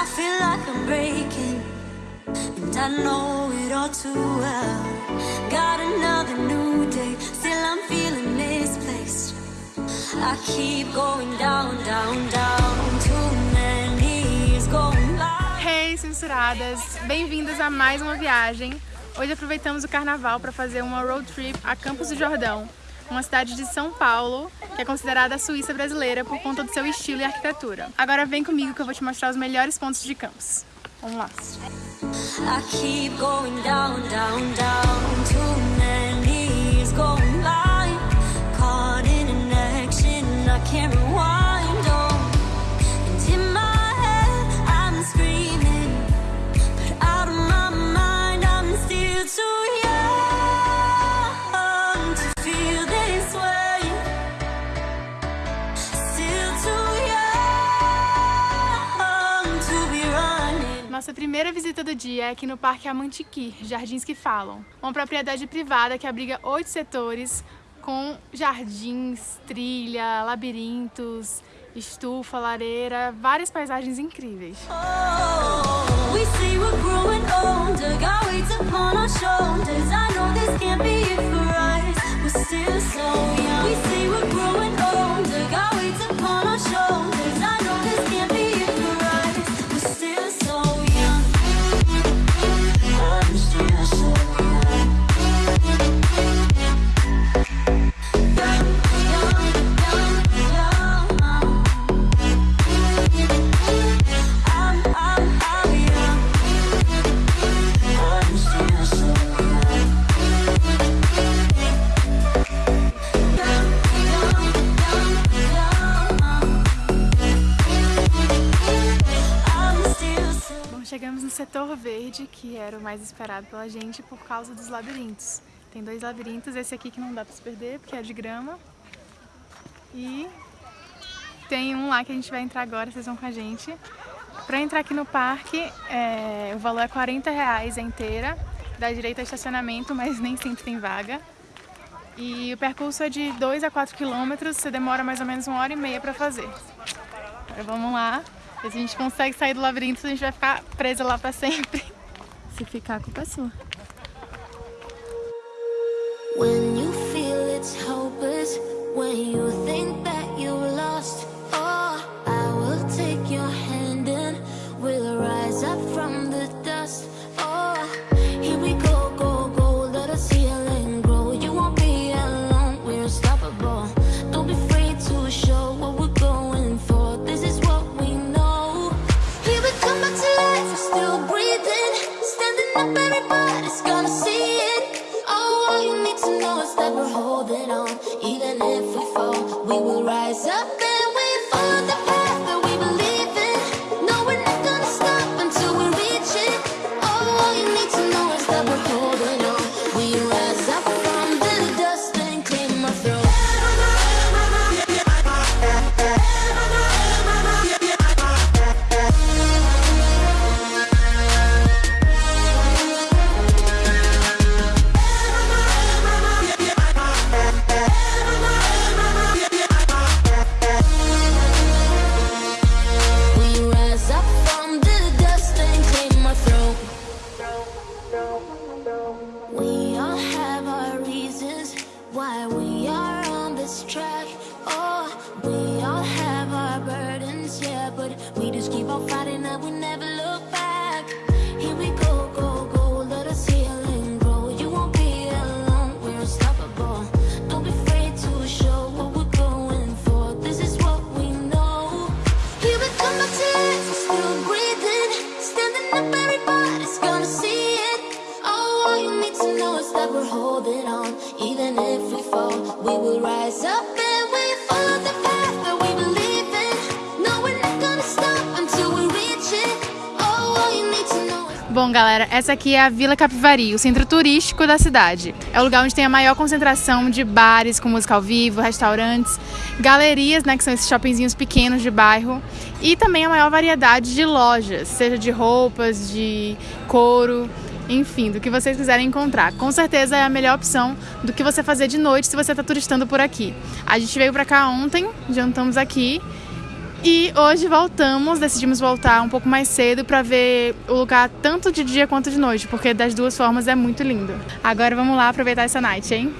I feel like I'm breaking, and I know it all too well. Got another new day, still I'm feeling misplaced. I keep going down, down, down. Too many years going by. Hey, censuradas! Bem-vindas a mais uma viagem. Hoje aproveitamos o carnaval para fazer uma road trip a Campos do Jordão, uma cidade de São Paulo, que é considerada a Suíça brasileira por conta do seu estilo e arquitetura. Agora vem comigo que eu vou te mostrar os melhores pontos de Campos. Vamos lá! I Nossa primeira visita do dia é aqui no Parque Amantiqui, Jardins que Falam. Uma propriedade privada que abriga oito setores com jardins, trilha, labirintos, estufa, lareira, várias paisagens incríveis. Oh, setor verde, que era o mais esperado pela gente por causa dos labirintos. Tem dois labirintos, esse aqui que não dá pra se perder, porque é de grama. E tem um lá que a gente vai entrar agora, vocês vão com a gente. Pra entrar aqui no parque, é, o valor é 40 reais a inteira. Dá direito a estacionamento, mas nem sempre tem vaga. E o percurso é de 2 a 4 quilômetros, você demora mais ou menos uma hora e meia pra fazer. Agora vamos lá. Se a gente consegue sair do labirinto, a gente vai ficar presa lá pra sempre. Se ficar, a culpa é sua. When you feel it's hopeless, when you think that you we just keep on fighting and we never look back. Here we go, go, go, let us heal and grow. You won't be alone, we're unstoppable. Don't be afraid to show what we're going for. This is what we know. Here we come life, we're still breathing. Standing up, everybody's gonna see it. Oh, all you need to know is that we're holding on. Even if we fall, we will rise up Bom, galera, essa aqui é a Vila Capivari, o centro turístico da cidade. É o lugar onde tem a maior concentração de bares com música ao vivo, restaurantes, galerias, né, que são esses shoppingzinhos pequenos de bairro, e também a maior variedade de lojas, seja de roupas, de couro, enfim, do que vocês quiserem encontrar. Com certeza é a melhor opção do que você fazer de noite se você está turistando por aqui. A gente veio pra cá ontem, jantamos aqui E hoje voltamos, decidimos voltar um pouco mais cedo para ver o lugar tanto de dia quanto de noite, porque das duas formas é muito lindo. Agora vamos lá aproveitar essa night, hein?